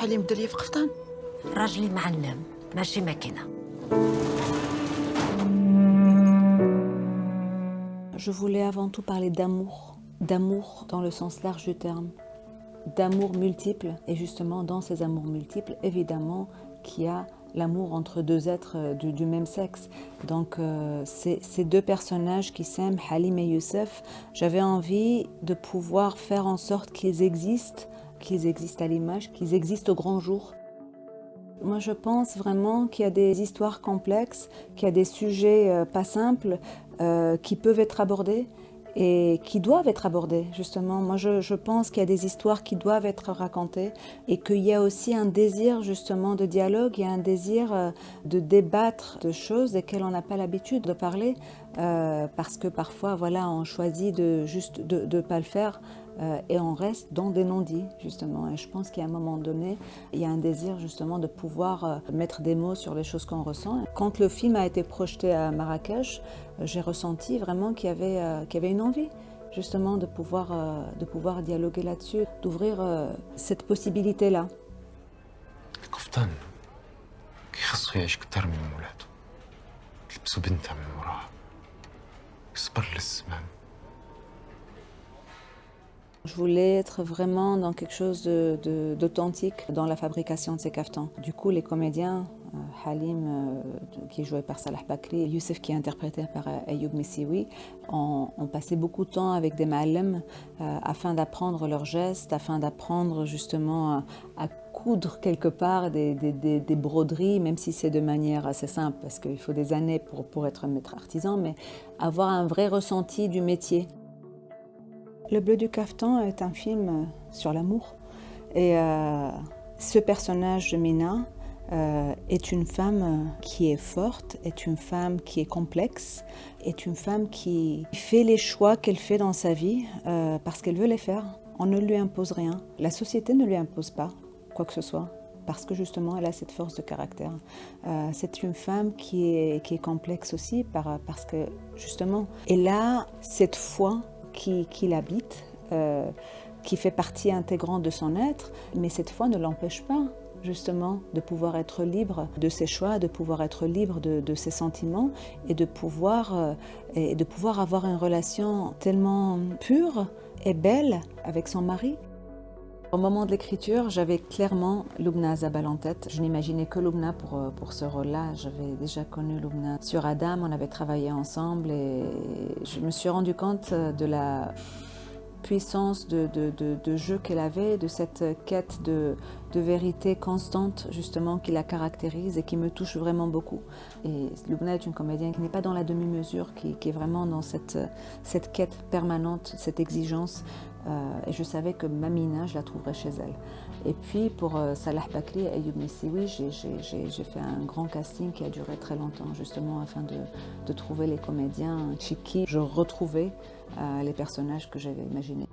حليم دريه في قفطان راجلي معلم ماشي ماكينه Je voulais avant tout parler d'amour, d'amour dans le sens large du terme, d'amour multiple, et justement dans ces amours multiples, évidemment qu'il y a l'amour entre deux êtres euh, du, même sexe. Donc euh, ces deux personnages qui s'aiment, Halim et Youssef, j'avais envie de pouvoir faire en sorte qu'ils existent, qu'ils existent à l'image, qu'ils existent au grand jour. Moi, je pense vraiment qu'il y a des histoires complexes, qu'il y a des sujets euh, pas simples qui peuvent être abordés et qui doivent être abordés, justement. Moi, je, pense qu'il y a des histoires qui doivent être racontées et qu'il y a aussi un désir, justement, de dialogue, il y a un désir euh, de débattre de choses desquelles on n'a pas l'habitude de parler euh, parce que parfois, voilà, on choisit de juste de ne pas le faire et on reste dans des non-dits, justement. Et je pense qu'à un moment donné, il y a un désir, justement, de pouvoir euh, mettre des mots sur les choses qu'on ressent. Quand le film a été projeté à Marrakech, euh, j'ai ressenti vraiment qu'il y, euh, qu'il y avait une envie justement de pouvoir, euh, de pouvoir dialoguer là-dessus, d'ouvrir euh, cette possibilité-là. Je voulais être vraiment dans quelque chose d'authentique dans la fabrication de ces caftans. Du coup, les comédiens, euh, Halim, euh, qui est joué par Salah Bakri, et Youssef, qui est interprété par euh, Ayoub Missioui, ont, passé beaucoup de temps avec des ma'alem euh, afin d'apprendre leurs gestes, afin d'apprendre justement à, coudre quelque part des, broderies, même si c'est de manière assez simple, parce qu'il faut des années pour, pour être maître artisan, mais avoir un vrai ressenti du métier. Le Bleu du Caftan est un film euh, sur l'amour. Et euh, ce personnage de Mina euh, est une femme qui est forte, est une femme qui est complexe, est une femme qui fait les choix qu'elle fait dans sa vie parce qu'elle veut les faire. On ne lui impose rien. La société ne lui impose pas quoi que ce soit parce que justement elle a cette force de caractère. C'est une femme qui est, complexe aussi par- parce que justement elle a cette foi qui, l'habite, euh, qui fait partie intégrante de son être, mais cette foi ne l'empêche pas justement de pouvoir être libre de ses choix, de pouvoir être libre de, de ses sentiments et de pouvoir, euh, et de pouvoir avoir une relation tellement pure et belle avec son mari. Au moment de l'écriture, j'avais clairement Lubna Zabal en tête. Je n'imaginais que Lubna pour, euh, pour ce rôle-là. J'avais déjà connu Lubna sur Adam, on avait travaillé ensemble et je me suis rendu compte euh, de la de, jeu qu'elle avait, de cette quête de, vérité constante justement qui la caractérise et qui me touche vraiment beaucoup. Et Lubna est une comédienne qui n'est pas dans la demi-mesure, qui, est vraiment dans cette, quête permanente, cette exigence. Euh, et je savais que Mamina, je la trouverais chez elle. Et puis pour euh, Salah Bakri et Missioui, j'ai- fait un grand casting qui a duré très longtemps, justement afin de, de trouver les comédiens chez qui je retrouvais les personnages que j'avais imaginés.